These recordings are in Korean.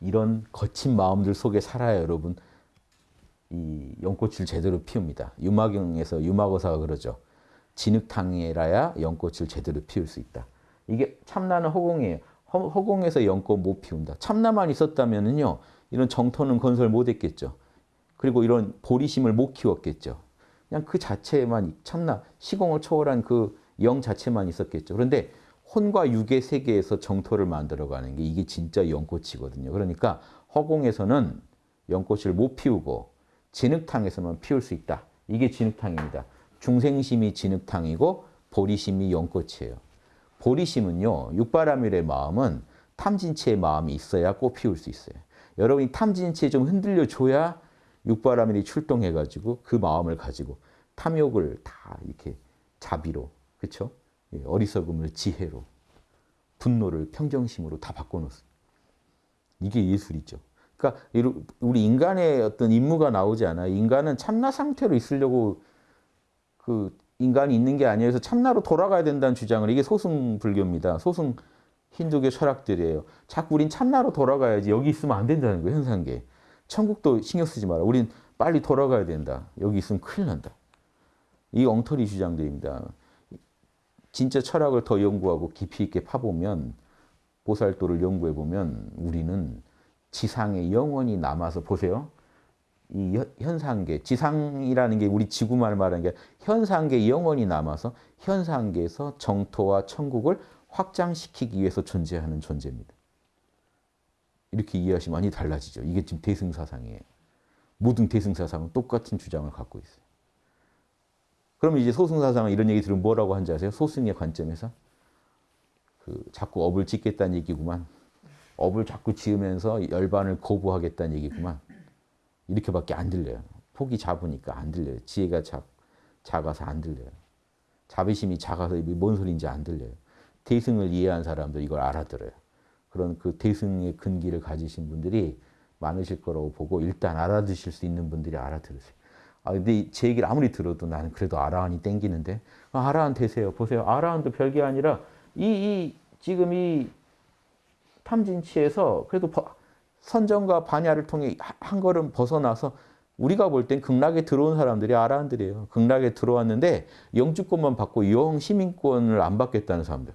이런 거친 마음들 속에 살아야 여러분 이 연꽃을 제대로 피웁니다. 유마경에서 유마고사가 그러죠. 진흙탕이라야 연꽃을 제대로 피울 수 있다. 이게 참나는 허공이에요. 허, 허공에서 연꽃 못 피운다. 참나만 있었다면요 이런 정토는 건설 못했겠죠. 그리고 이런 보리심을 못 키웠겠죠. 그냥 그 자체만 참나 시공을 초월한 그 영 자체만 있었겠죠. 그런데 혼과 육의 세계에서 정토를 만들어가는 게 이게 진짜 연꽃이거든요. 그러니까 허공에서는 연꽃을 못 피우고 진흙탕에서만 피울 수 있다. 이게 진흙탕입니다. 중생심이 진흙탕이고 보리심이 연꽃이에요. 보리심은요. 육바라밀의 마음은 탐진치의 마음이 있어야 꽃 피울 수 있어요. 여러분이 탐진치에 좀 흔들려 줘야 육바라밀이 출동해가지고 그 마음을 가지고 탐욕을 다 이렇게 자비로 그렇죠? 어리석음을 지혜로 분노를 평정심으로 다 바꿔놓습니다. 이게 예술이죠. 그러니까 우리 인간의 어떤 임무가 나오지 않아요. 인간은 참나 상태로 있으려고 그 인간이 있는 게 아니어서 참나로 돌아가야 된다는 주장을 이게 소승 불교입니다. 소승 힌두교 철학들이에요. 자꾸 우린 참나로 돌아가야지 여기 있으면 안 된다는 거예요. 현상계. 천국도 신경 쓰지 마라. 우린 빨리 돌아가야 된다. 여기 있으면 큰일 난다. 이 엉터리 주장들입니다. 진짜 철학을 더 연구하고 깊이 있게 파보면 보살도를 연구해 보면 우리는 지상에 영원히 남아서 보세요. 이 현상계, 지상이라는 게 우리 지구만 말하는 게 현상계 영원히 남아서 현상계에서 정토와 천국을 확장시키기 위해서 존재하는 존재입니다. 이렇게 이해하시면 많이 달라지죠. 이게 지금 대승사상이에요. 모든 대승사상은 똑같은 주장을 갖고 있어요. 그러면 이제 소승사상은 이런 얘기 들으면 뭐라고 한지 아세요? 소승의 관점에서 그 자꾸 업을 짓겠다는 얘기구만. 업을 자꾸 지으면서 열반을 거부하겠다는 얘기구만. 이렇게밖에 안 들려요. 폭이 작으니까 안 들려요. 지혜가 작, 작아서 안 들려요. 자비심이 작아서 뭔 소리인지 안 들려요. 대승을 이해한 사람들 이걸 알아들어요. 그런 그 대승의 근기를 가지신 분들이 많으실 거라고 보고 일단 알아두실 수 있는 분들이 알아들으세요. 아, 근데 제 얘기를 아무리 들어도 나는 그래도 아라한이 땡기는데. 아, 아라한 되세요. 보세요. 아라한도 별게 아니라 이, 이, 지금 이 탐진치에서 그래도 선정과 반야를 통해 한 걸음 벗어나서 우리가 볼 땐 극락에 들어온 사람들이 아라한들이에요. 극락에 들어왔는데 영주권만 받고 영 시민권을 안 받겠다는 사람들.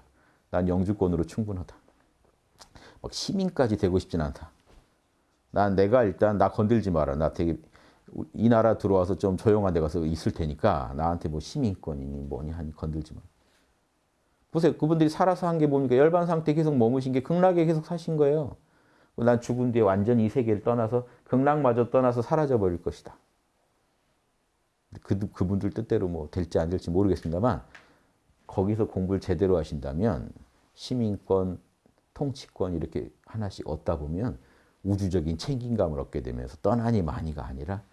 난 영주권으로 충분하다. 막 시민까지 되고 싶진 않다. 난 내가 일단 나 건들지 마라. 나 되게 이 나라 들어와서 좀 조용한 데 가서 있을 테니까 나한테 뭐 시민권이니 뭐니 하니 건들지 마. 보세요. 그분들이 살아서 한 게 뭡니까? 열반 상태 계속 머무신 게 극락에 계속 사신 거예요. 난 죽은 뒤에 완전히 이 세계를 떠나서 극락마저 떠나서 사라져 버릴 것이다. 그, 그분들 뜻대로 뭐 될지 안 될지 모르겠습니다만 거기서 공부를 제대로 하신다면 시민권, 통치권 이렇게 하나씩 얻다 보면 우주적인 책임감을 얻게 되면서 떠나니 많이가 아니라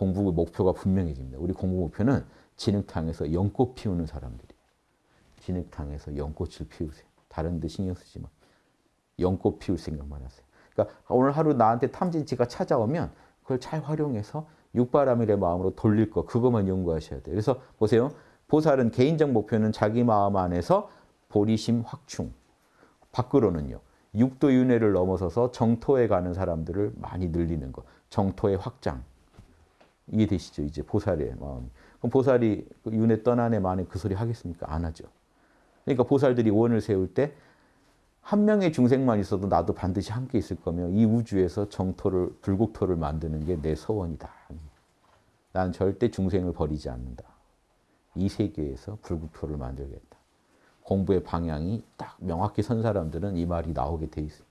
공부 목표가 분명해집니다. 우리 공부 목표는 진흙탕에서 연꽃 피우는 사람들이에요. 진흙탕에서 연꽃을 피우세요. 다른 데 신경 쓰지 마. 연꽃 피울 생각만 하세요. 그러니까 오늘 하루 나한테 탐진치가 찾아오면 그걸 잘 활용해서 육바라밀의 마음으로 돌릴 거 그것만 연구하셔야 돼요. 그래서 보세요. 보살은 개인적 목표는 자기 마음 안에서 보리심 확충. 밖으로는요. 육도윤회를 넘어서서 정토에 가는 사람들을 많이 늘리는 거. 정토의 확장. 이해되시죠? 이제 보살의 마음. 그럼 보살이 그 윤회 떠난 애 만에 그 소리 하겠습니까? 안 하죠. 그러니까 보살들이 원을 세울 때 한 명의 중생만 있어도 나도 반드시 함께 있을 거며 이 우주에서 정토를 불국토를 만드는 게 내 소원이다. 난 절대 중생을 버리지 않는다. 이 세계에서 불국토를 만들겠다. 공부의 방향이 딱 명확히 선 사람들은 이 말이 나오게 돼 있어요.